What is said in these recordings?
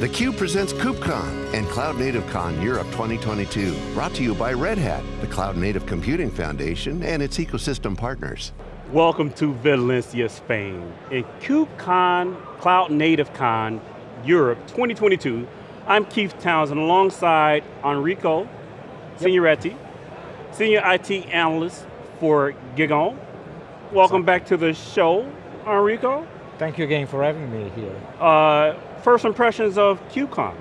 theCUBE presents KubeCon and Cloud Native Con Europe 2022. Brought to you by Red Hat, the Cloud Native Computing Foundation and its ecosystem partners. Welcome to Valencia, Spain. In KubeCon, Cloud Native Con Europe 2022, I'm Keith Townsend alongside Enrico yep. Signoretti, Senior IT Analyst for GigaOm. Welcome so, back to the show, Enrico. Thank you again for having me here. Uh, first impressions of KubeCon?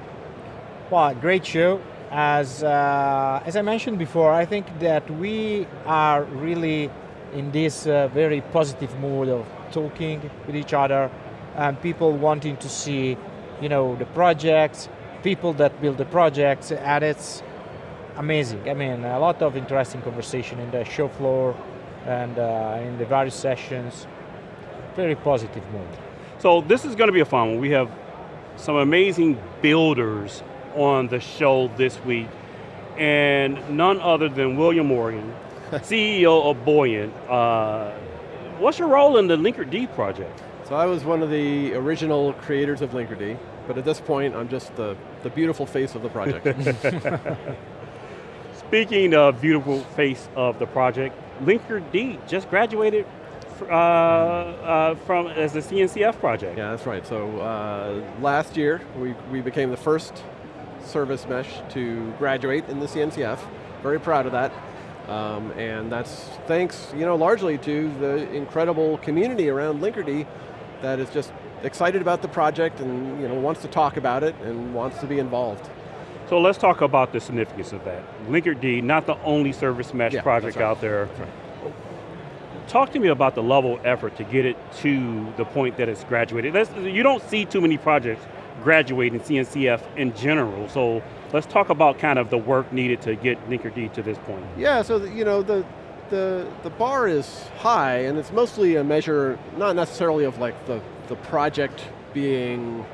Well, great show. As, uh, as I mentioned before, I think that we are really in this uh, very positive mood of talking with each other and people wanting to see you know, the projects, people that build the projects, and it's amazing. I mean, a lot of interesting conversation in the show floor and uh, in the various sessions. Very positive mood. So this is going to be a fun one. We have some amazing builders on the show this week, and none other than William Morgan, CEO of Buoyant. Uh, what's your role in the Linkerd project? So I was one of the original creators of Linkerd, but at this point I'm just the, the beautiful face of the project. Speaking of beautiful face of the project, Linkerd just graduated uh, uh, from as a CNCF project. Yeah, that's right. So uh, last year, we, we became the first service mesh to graduate in the CNCF. Very proud of that. Um, and that's thanks, you know, largely to the incredible community around Linkerd that is just excited about the project and you know, wants to talk about it and wants to be involved. So let's talk about the significance of that. Linkerd, not the only service mesh yeah, project right. out there talk to me about the level of effort to get it to the point that it's graduated. That's, you don't see too many projects graduating CNCF in general, so let's talk about kind of the work needed to get Linkerd to this point. Yeah, so the, you know, the, the, the bar is high and it's mostly a measure, not necessarily of like the, the project being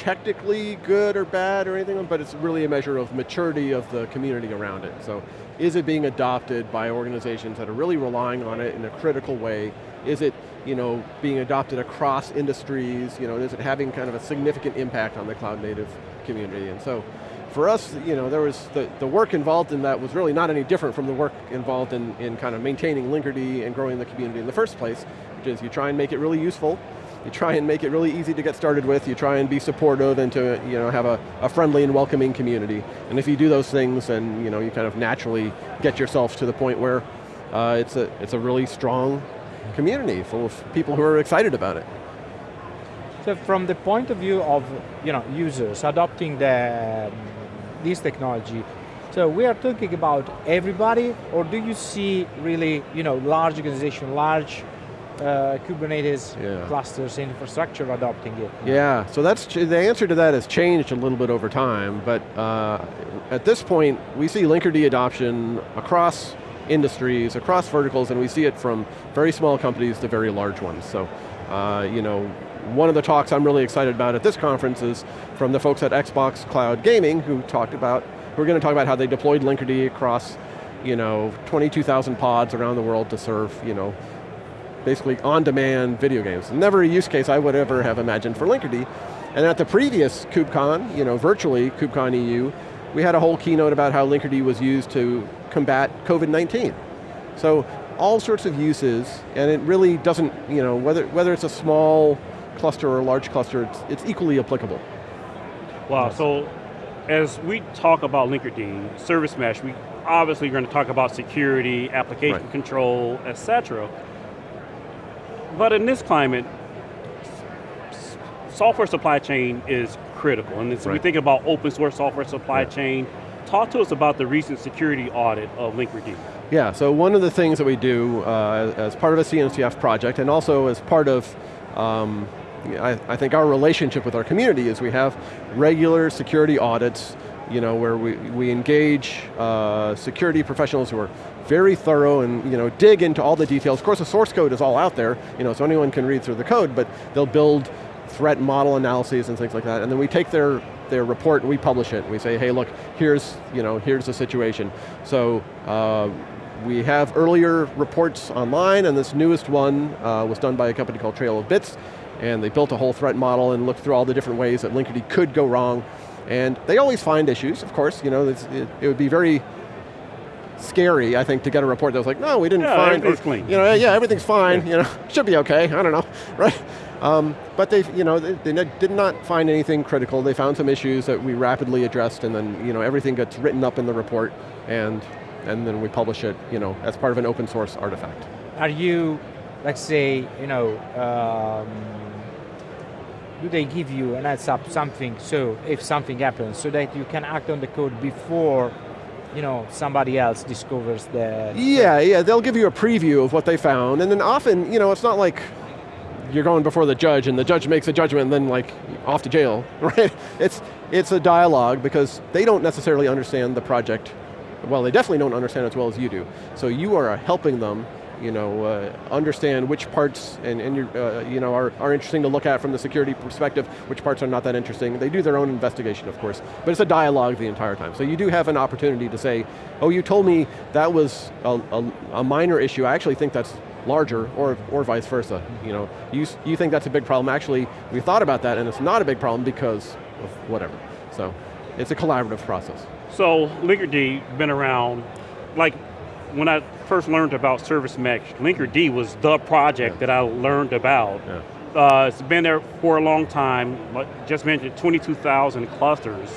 technically good or bad or anything, but it's really a measure of maturity of the community around it. So is it being adopted by organizations that are really relying on it in a critical way? Is it you know, being adopted across industries? You know, is it having kind of a significant impact on the cloud native community? And so for us, you know, there was the, the work involved in that was really not any different from the work involved in, in kind of maintaining Linkerd and growing the community in the first place, which is you try and make it really useful, you try and make it really easy to get started with, you try and be supportive and to you know, have a, a friendly and welcoming community. And if you do those things, then you, know, you kind of naturally get yourself to the point where uh, it's, a, it's a really strong community full of people who are excited about it. So from the point of view of you know, users adopting the, this technology, so we are talking about everybody, or do you see really you know, large organization, large uh, Kubernetes yeah. clusters infrastructure adopting it. Yeah, so that's the answer to that has changed a little bit over time, but uh, at this point, we see Linkerd adoption across industries, across verticals, and we see it from very small companies to very large ones. So, uh, you know, one of the talks I'm really excited about at this conference is from the folks at Xbox Cloud Gaming who talked about, who are going to talk about how they deployed Linkerd across, you know, 22,000 pods around the world to serve, you know, basically on-demand video games. Never a use case I would ever have imagined for Linkerd. And at the previous KubeCon, you know, virtually, KubeCon EU, we had a whole keynote about how Linkerd was used to combat COVID-19. So all sorts of uses, and it really doesn't, you know, whether, whether it's a small cluster or a large cluster, it's, it's equally applicable. Wow, yes. so as we talk about Linkerd, service mesh, we obviously are going to talk about security, application right. control, et cetera. But in this climate, software supply chain is critical. And so right. we think about open source software supply chain. Talk to us about the recent security audit of Linkerd. Yeah, so one of the things that we do uh, as part of a CNCF project and also as part of um, I, I, think our relationship with our community is we have regular security audits you know, where we, we engage uh, security professionals who are very thorough and you know, dig into all the details. Of course the source code is all out there, you know, so anyone can read through the code, but they'll build threat model analyses and things like that, and then we take their, their report and we publish it. We say, hey look, here's, you know, here's the situation. So uh, we have earlier reports online and this newest one uh, was done by a company called Trail of Bits and they built a whole threat model and looked through all the different ways that Linkerd could go wrong. And they always find issues, of course, you know, it, it would be very scary, I think, to get a report that was like, no, we didn't yeah, find, everything's clean. you know, yeah, everything's fine, you know, should be okay, I don't know, right? Um, but they, you know, they, they, did not find anything critical. They found some issues that we rapidly addressed, and then, you know, everything gets written up in the report, and and then we publish it, you know, as part of an open source artifact. Are you, let's say, you know, um, do they give you an heads up something so if something happens so that you can act on the code before you know somebody else discovers the yeah yeah they'll give you a preview of what they found and then often you know it's not like you're going before the judge and the judge makes a judgment and then like off to jail right? It's it's a dialogue because they don't necessarily understand the project well. They definitely don't understand as well as you do. So you are helping them you know, uh, understand which parts and, and uh, you know, are, are interesting to look at from the security perspective, which parts are not that interesting. They do their own investigation, of course, but it's a dialogue the entire time. So you do have an opportunity to say, oh, you told me that was a, a, a minor issue, I actually think that's larger, or, or vice versa. You know, you, you think that's a big problem, actually, we thought about that and it's not a big problem because of whatever. So, it's a collaborative process. So, Linkerd been around, like when I first learned about Service Mesh, Linkerd was the project yeah. that I learned about. Yeah. Uh, it's been there for a long time, just mentioned 22,000 clusters.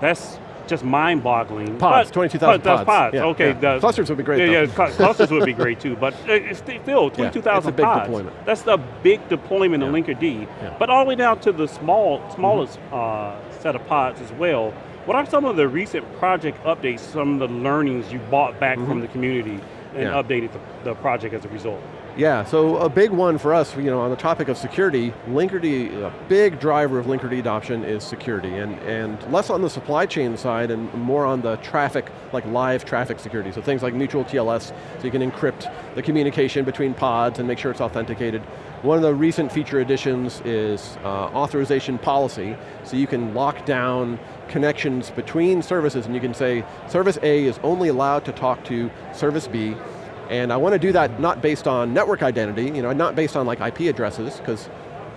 That's just mind-boggling. Pods, 22,000 pods. pods. Yeah, okay, yeah. The, clusters would be great. Yeah, yeah clusters would be great too, but it's still 22,000 yeah, pods. Deployment. That's the big deployment of Linkerd. But all the way down to the small, smallest mm -hmm. uh, set of pods as well. What are some of the recent project updates, some of the learnings you bought back mm -hmm. from mm-hmm. the community and yeah. updated the, the, project as a result? Yeah, so a big one for us, you know, on the topic of security, Linkerd, a big driver of Linkerd adoption is security, and, and less on the supply chain side and more on the traffic, like live traffic security. So things like mutual TLS, so you can encrypt the communication between pods and make sure it's authenticated. One of the recent feature additions is uh, authorization policy, so you can lock down connections between services and you can say, service A is only allowed to talk to service B, and I want to do that not based on network identity, you know, not based on like IP addresses, because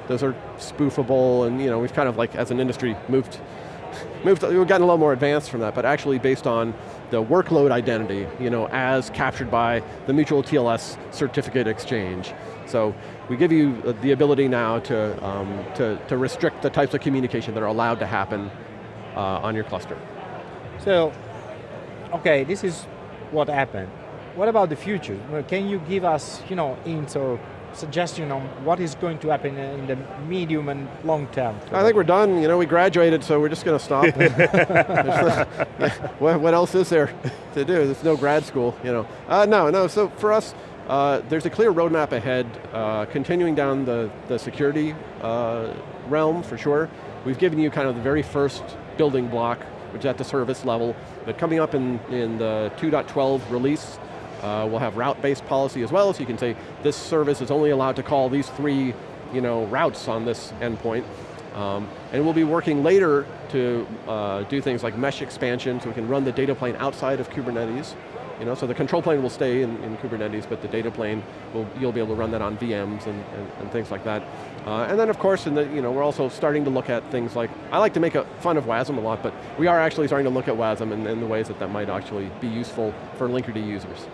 those are spoofable and you know, we've kind of like, as an industry, moved, moved, we've gotten a little more advanced from that, but actually based on the workload identity, you know, as captured by the mutual TLS certificate exchange. So we give you the ability now to, um, to, to restrict the types of communication that are allowed to happen uh, on your cluster. So, okay, this is what happened. What about the future? Can you give us, you know, hints or suggestion on what is going to happen in the medium and long term? I think we're done. You know, we graduated, so we're just going to stop. what, what, else is there to do? There's no grad school, you know. Uh, no, no. So for us, uh, there's a clear roadmap ahead, uh, continuing down the the security uh, realm for sure. We've given you kind of the very first building block, which is at the service level. But coming up in, in the 2.12 release, uh, we'll have route-based policy as well, so you can say this service is only allowed to call these three you know, routes on this endpoint. Um, and we'll be working later to uh, do things like mesh expansion, so we can run the data plane outside of Kubernetes. You know, so the control plane will stay in, in Kubernetes, but the data plane, will, you'll be able to run that on VMs and, and, and things like that. Uh, and then of course, the, you know, we're also starting to look at things like, I like to make a fun of WASM a lot, but we are actually starting to look at WASM and, and the ways that that might actually be useful for Linkerd users.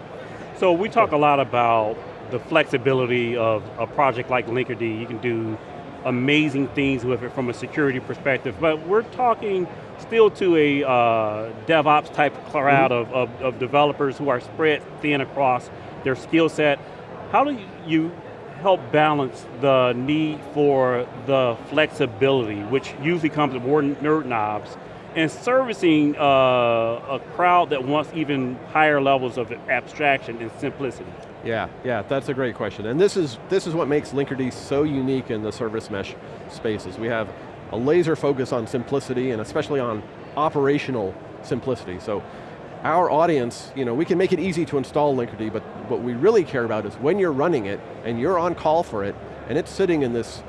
So we talk a lot about the flexibility of a project like Linkerd. You can do amazing things with it from a security perspective, but we're talking still to a uh, DevOps type crowd mm -hmm. of, of, of developers who are spread thin across their skill set. How do you help balance the need for the flexibility, which usually comes with more nerd knobs, and servicing uh, a crowd that wants even higher levels of abstraction and simplicity? Yeah, yeah, that's a great question. And this is, this is what makes Linkerd so unique in the service mesh spaces. We have a laser focus on simplicity and especially on operational simplicity. So our audience, you know, we can make it easy to install Linkerd, but what we really care about is when you're running it and you're on call for it and it's sitting in this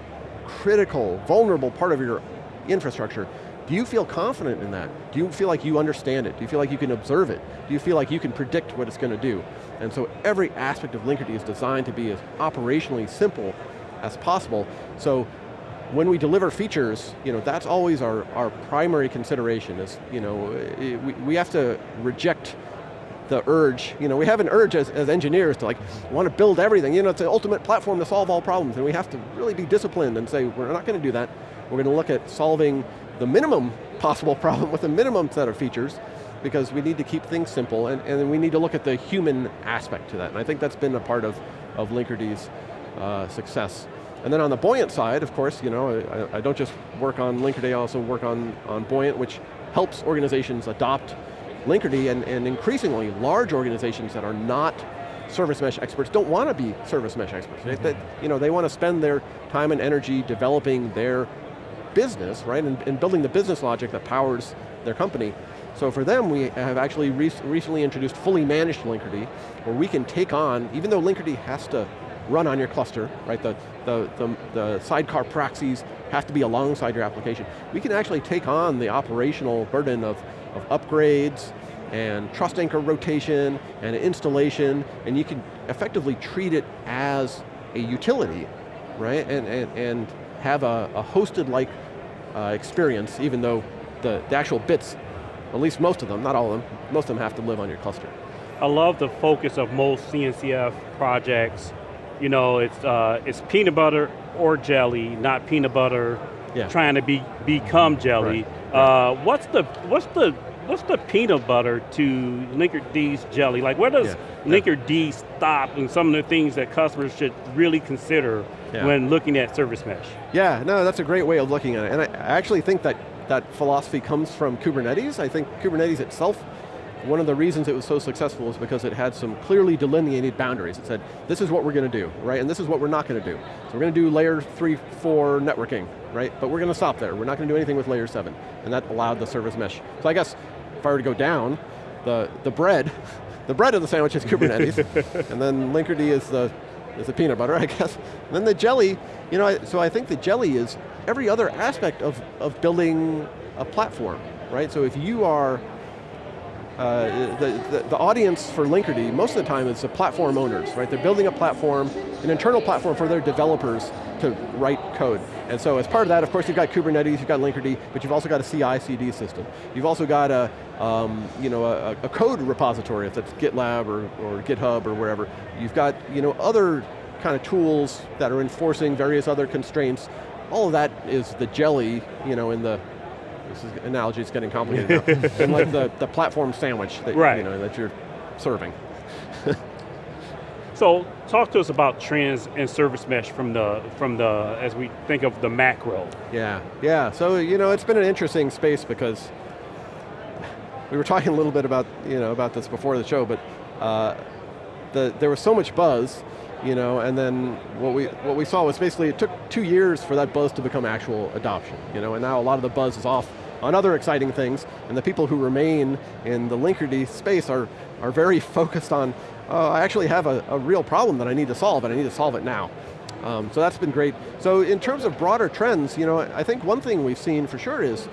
critical, vulnerable part of your infrastructure, do you feel confident in that? Do you feel like you understand it? Do you feel like you can observe it? Do you feel like you can predict what it's going to do? And so every aspect of Linkerd is designed to be as operationally simple as possible. So when we deliver features, you know, that's always our, our primary consideration is, you know, we, we have to reject the urge, you know, we have an urge as, as engineers to like, want to build everything, you know, it's the ultimate platform to solve all problems, and we have to really be disciplined and say, we're not going to do that. We're going to look at solving the minimum possible problem with a minimum set of features, because we need to keep things simple, and, and we need to look at the human aspect to that, and I think that's been a part of, of Linkerd's uh, success. And then on the Buoyant side, of course, you know, I, I don't just work on Linkerd, I also work on, on Buoyant, which helps organizations adopt Linkerd and, and increasingly large organizations that are not service mesh experts don't want to be service mesh experts. Mm -hmm. they, you know, they want to spend their time and energy developing their business, right, and, and, building the business logic that powers their company. So for them, we have actually re recently introduced fully managed Linkerd, where we can take on, even though Linkerd has to run on your cluster, right, the, the, the, the sidecar proxies have to be alongside your application, we can actually take on the operational burden of of upgrades and trust anchor rotation and installation, and you can effectively treat it as a utility, right? And, and, and have a, a hosted-like uh, experience, even though the, the actual bits, at least most of them, not all of them, most of them have to live on your cluster. I love the focus of most CNCF projects. You know, it's, uh, it's peanut butter or jelly, not peanut butter yeah. trying to be become jelly. Right. Uh, what's the what's the what's the peanut butter to Linkerd's jelly? Like where does yeah. Linkerd stop and some of the things that customers should really consider yeah. when looking at service mesh? Yeah, no, that's a great way of looking at it. And I actually think that that philosophy comes from Kubernetes. I think Kubernetes itself one of the reasons it was so successful is because it had some clearly delineated boundaries. It said, this is what we're going to do, right? And this is what we're not going to do. So we're going to do layer three, four networking, right? But we're going to stop there. We're not going to do anything with layer seven. And that allowed the service mesh. So I guess if I were to go down, the, the bread, the bread of the sandwich is Kubernetes, and then Linkerd is the, is the peanut butter, I guess. And then the jelly, you know, so I think the jelly is every other aspect of, of building a platform, right? So if you are uh, the, the, the, audience for Linkerd, most of the time is the platform owners, right? They're building a platform, an internal platform for their developers to write code. And so as part of that, of course, you've got Kubernetes, you've got Linkerd, but you've also got a CI/CD system. You've also got a, um, you know, a, a, code repository, if that's GitLab or, or GitHub or wherever. You've got you know, other kind of tools that are enforcing various other constraints. All of that is the jelly you know, in the this is, analogy is getting complicated now. and like the, the platform sandwich that, right. you know, that you're serving. so talk to us about trends and service mesh from the, from the, as we think of the macro. Yeah, yeah, so you know, it's been an interesting space because we were talking a little bit about, you know, about this before the show, but uh, the, there was so much buzz you know, and then what we, what we saw was basically it took two years for that buzz to become actual adoption, you know, and now a lot of the buzz is off on other exciting things, and the people who remain in the Linkerd space are, are very focused on, uh, I actually have a, a, real problem that I need to solve, and I need to solve it now. Um, so that's been great. So in terms of broader trends, you know, I think one thing we've seen for sure is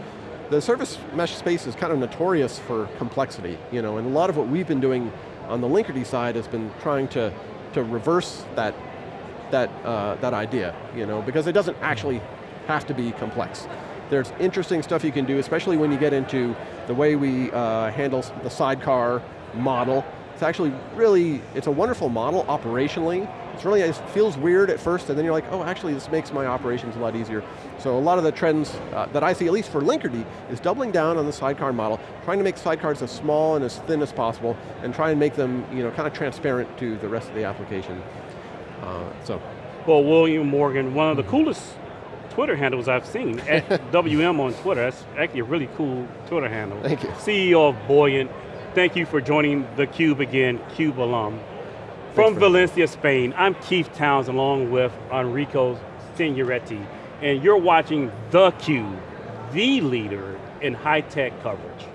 the service mesh space is kind of notorious for complexity, you know, and a lot of what we've been doing on the Linkerd side has been trying to, to reverse that, that, uh, that idea, you know, because it doesn't actually have to be complex. There's interesting stuff you can do, especially when you get into the way we uh, handle the sidecar model. It's actually really, it's a wonderful model operationally. It's really, it feels weird at first, and then you're like, oh, actually this makes my operations a lot easier. So a lot of the trends uh, that I see, at least for Linkerd, is doubling down on the sidecar model, trying to make sidecars as small and as thin as possible, and try and make them you know, kind of transparent to the rest of the application. Uh, so. Well, William Morgan, one of the coolest Twitter handles I've seen, at WM on Twitter. That's actually a really cool Twitter handle. Thank you. CEO of Buoyant. Thank you for joining theCUBE again, CUBE alum. From Valencia, Spain, I'm Keith Towns along with Enrico Signoretti, and you're watching theCUBE, the leader in high-tech coverage.